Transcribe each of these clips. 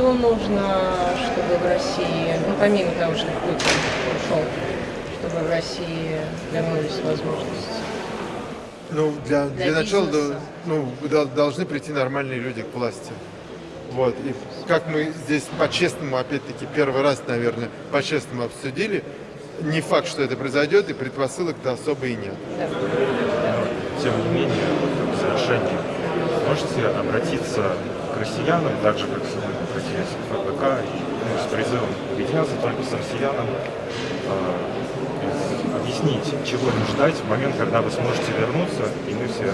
что нужно, чтобы в России, ну помимо того, что Путин ушел, чтобы в России вернулись возможности? Ну, для, для, для начала ну, должны прийти нормальные люди к власти. Вот. И как мы здесь по-честному, опять-таки, первый раз, наверное, по-честному обсудили, не факт, что это произойдет, и предпосылок-то особо и нет. Тем не менее, в завершении, можете обратиться к россиянам, так же, как сегодня обратились к ФБК, ну, с призывом объединяться только с россиянам, э, объяснить, чего им ждать в момент, когда вы сможете вернуться, и мы все,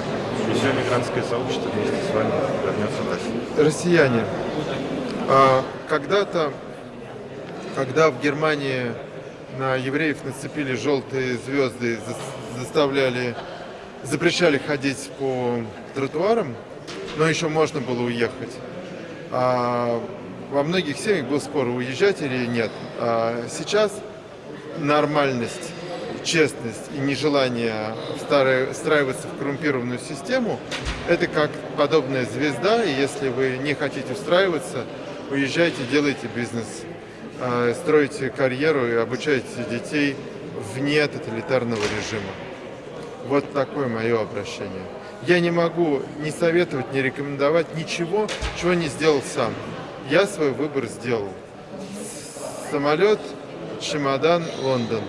и все мигрантское сообщество вместе с вами вернется в Россию. Россияне, а, когда-то, когда в Германии на евреев нацепили желтые звезды, заставляли, запрещали ходить по тротуарам, но еще можно было уехать. А во многих семьях был спор, уезжать или нет. А сейчас нормальность, честность и нежелание встраиваться в коррумпированную систему – это как подобная звезда, и если вы не хотите устраиваться, уезжайте, делайте бизнес. А, строите карьеру и обучаете детей вне тоталитарного режима. Вот такое мое обращение. Я не могу ни советовать, ни рекомендовать ничего, чего не сделал сам. Я свой выбор сделал. Самолет, чемодан, Лондон.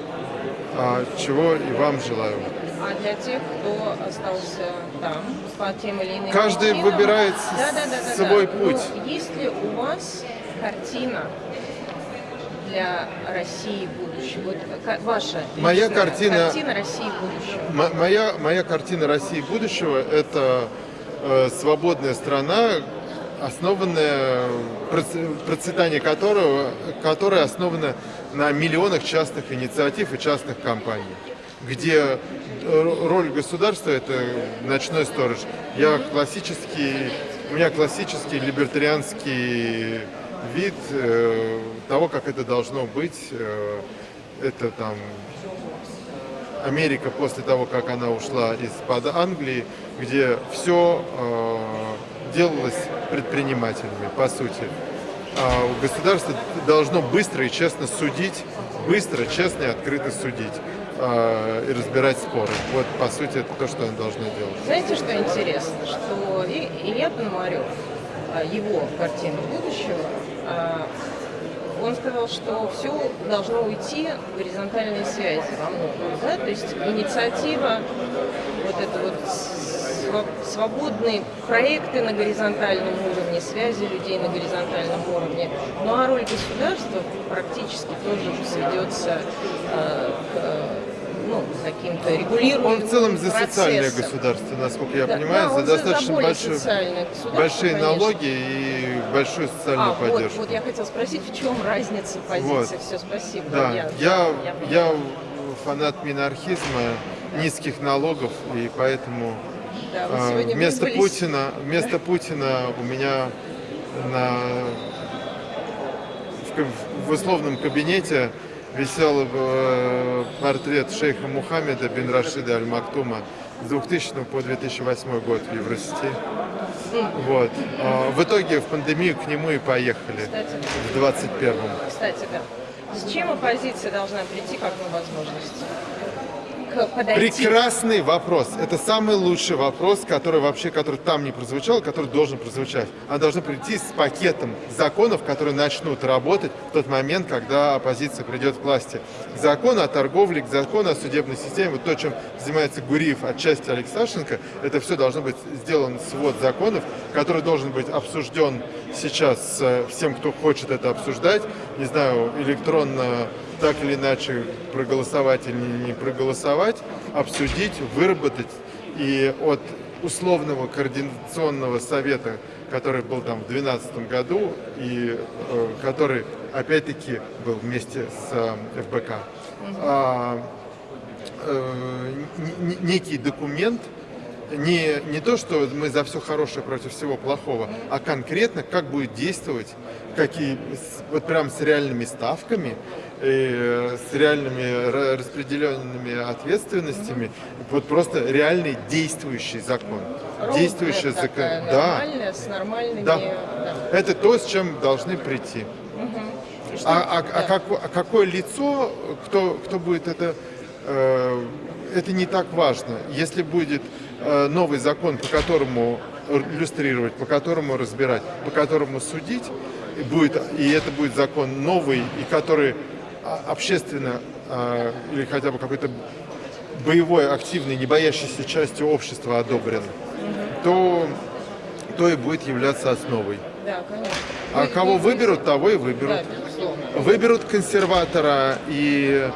А чего и вам желаю. А для тех, кто остался там по тем или иным Каждый причинам, выбирает да, да, да, свой да. путь. Ну, есть ли у вас картина для России будущего? Вот ваша моя картина, картина России будущего. Моя, моя картина России будущего – это э, свободная страна, основанная, процветание которого, которая основана на миллионах частных инициатив и частных компаний, где роль государства – это ночной сторож. Я классический, у меня классический либертарианский вид э, того, как это должно быть. Э, это там Америка после того, как она ушла из-под Англии, где все э, делалось предпринимателями, по сути. А государство должно быстро и честно судить, быстро, честно и открыто судить э, и разбирать споры. Вот, по сути, это то, что оно должно делать. Знаете, что интересно? Что Илья Пономарев, а, его картина будущего, а, он сказал, что все должно уйти в горизонтальные связи во многом. Да? То есть инициатива, вот это вот свободные проекты на горизонтальном уровне, связи людей на горизонтальном уровне. Ну а роль государства практически тоже сведется э, к ну, каким-то регулируемым Он в целом за социальное государство, насколько я да, понимаю, да, за достаточно за большой, большие конечно. налоги и большую социальную а, поддержку. Вот, вот я хотела спросить, в чем разница позиции? Вот. Все, спасибо. Да, я, я, я, я фанат минархизма, низких налогов, и поэтому да, э, вместо. Путина, вместо да? Путина у меня на в, в условном кабинете висел э, портрет шейха Мухаммеда бин Рашида Аль-Мактума с 2000 по 2008 год в Евросети. Вот. А, в итоге в пандемию к нему и поехали Кстати, в 21-м. Кстати, да. С чем оппозиция должна прийти как на возможность? Подойти? Прекрасный вопрос. Это самый лучший вопрос, который вообще, который там не прозвучал, который должен прозвучать. Она должна прийти с пакетом законов, которые начнут работать в тот момент, когда оппозиция придет к власти. К закону о торговле, к закону о судебной системе, вот то, чем занимается Гуриев, отчасти Алексашенко, это все должно быть сделан свод законов, который должен быть обсужден сейчас всем, кто хочет это обсуждать, не знаю, электронно так или иначе проголосовать или не проголосовать, обсудить, выработать. И от условного координационного совета, который был там в 2012 году, и э, который опять-таки был вместе с э, ФБК, а, э, некий документ, не, не то, что мы за все хорошее против всего плохого, а конкретно, как будет действовать, какие, вот прям с реальными ставками, и э, с реальными ра- распределенными ответственностями. Вот просто реальный действующий закон. Действующий Roadmap закон. Да. с нормальными... Да. да. Это то, с чем должны прийти. И что- А, а- а да. како- а какое лицо, кто, кто будет это, э, это не так важно. Если будет э, новый закон, по которому иллюстрировать, по которому разбирать, по которому судить, и, будет, и это будет закон новый, и который а, общественно а, или хотя бы какой-то боевой, активной, не боящейся частью общества одобрен, то, то и будет являться основой. Да, конечно. А Вы- кого вы- выберут, того и выберут. Да, безусловно. Выберут консерватора и,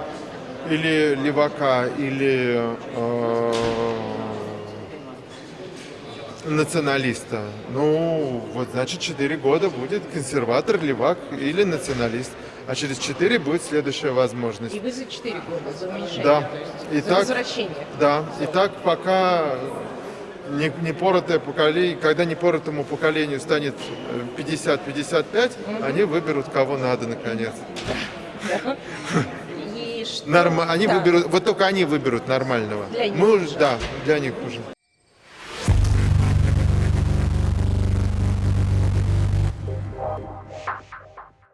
или левака, или э, националиста. Ну, вот значит, 4 года будет консерватор, левак или националист. А через 4 будет следующая возможность. И вы за 4 года, за уменьшение, Да. то есть И за так- возвращение. Да, и так пока не, непоротое поколение, когда непоротому поколению станет э, 50-55, они выберут кого надо наконец. Норма, они Да. выберут, вот только они выберут нормального. Для них Мы уже. да, для них уже.